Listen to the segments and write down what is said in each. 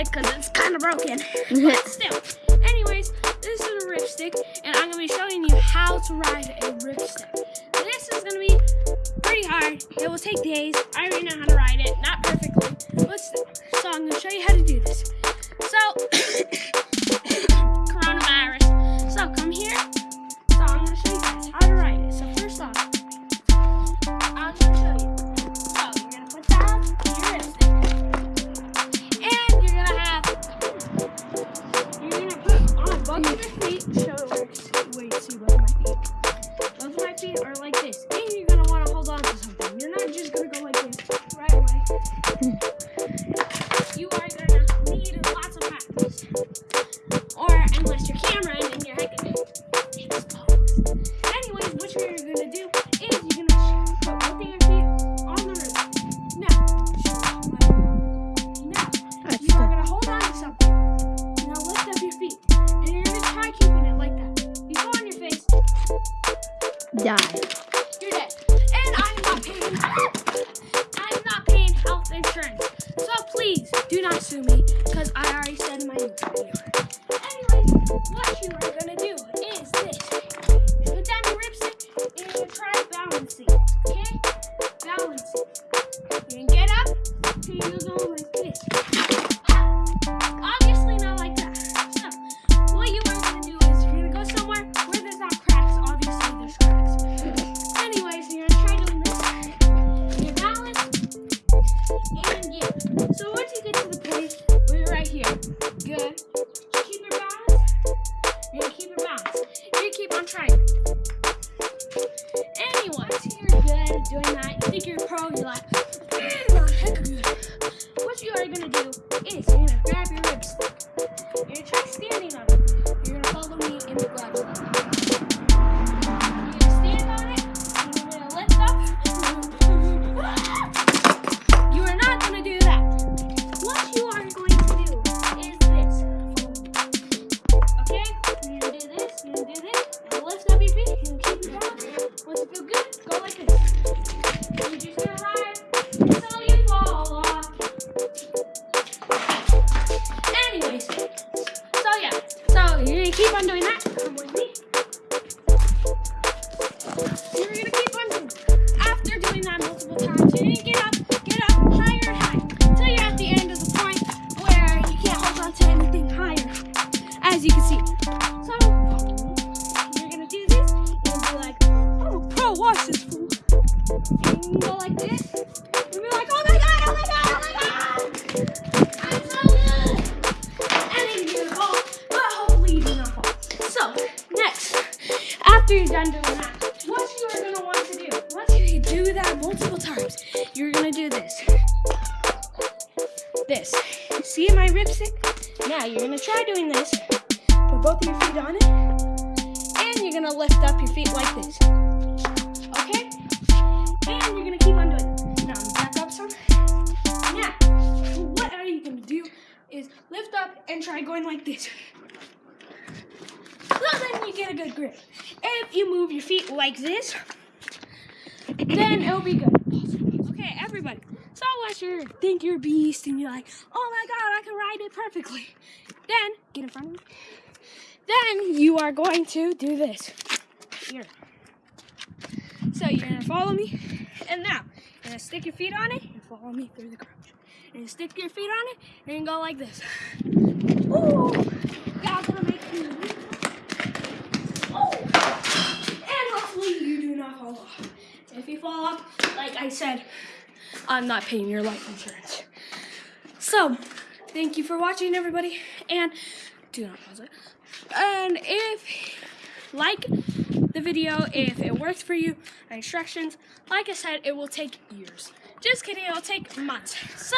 RipStik because it's kind of broken. but still. Anyways, this is a RipStik, and I'm going to be showing you how to ride a RipStik. This is going to be pretty hard. It will take days. I already know how to ride it. Not perfectly, right away. You are to need lots of practice. Or unless your camera and then your head can expose. Anyways, what you're gonna do is you're gonna put both of your feet on the roof. Now, now you are gonna hold on to something. Now lift up your feet, and you're gonna try keeping it like that. You go on your face, Die. As you can see. So you're gonna do this, and be like, oh pro, watch this fool. And you go like this, and be like, oh my god, oh my god, oh my god! I'm so good! And then you're gonna fall, but hopefully you do not fall. So, next, after you're done doing that, what you are gonna want to do, once you do that multiple times, you're gonna do this. This. See my RipStik? Now you're gonna try doing this. Put both of your feet on it. And you're gonna lift up your feet like this. Okay? And you're gonna keep on doing it. Now back up some. Now, what are you gonna do is lift up and try going like this. So then you get a good grip. If you move your feet like this, then it'll be good. Okay, everybody. So unless you think you're a beast and you're like, oh my god, I can ride it perfectly, then get in front of me. Then you are going to do this. Here. So you're gonna follow me, and now you're gonna stick your feet on it and follow me through the crouch. And stick your feet on it and go like this. Ooh, that's gonna make you. Oh, and hopefully you do not fall off. If you fall off, like I said, I'm not paying your life insurance. So, thank you for watching, everybody, and do not pause it. And if like the video, if it works for you, instructions, like I said, it will take years. Just kidding, it'll take months. So,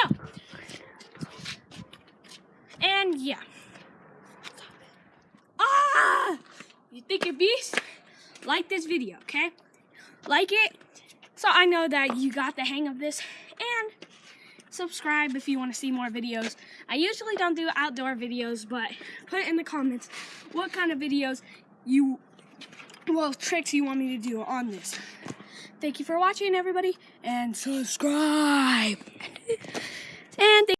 and yeah. Ah! You think you're beast? Like this video, okay? Like it so I know that you got the hang of this and subscribe if you want to see more videos. I usually don't do outdoor videos, but put it in the comments what kind of videos you, well, tricks you want me to do on this. Thank you for watching, everybody, and subscribe.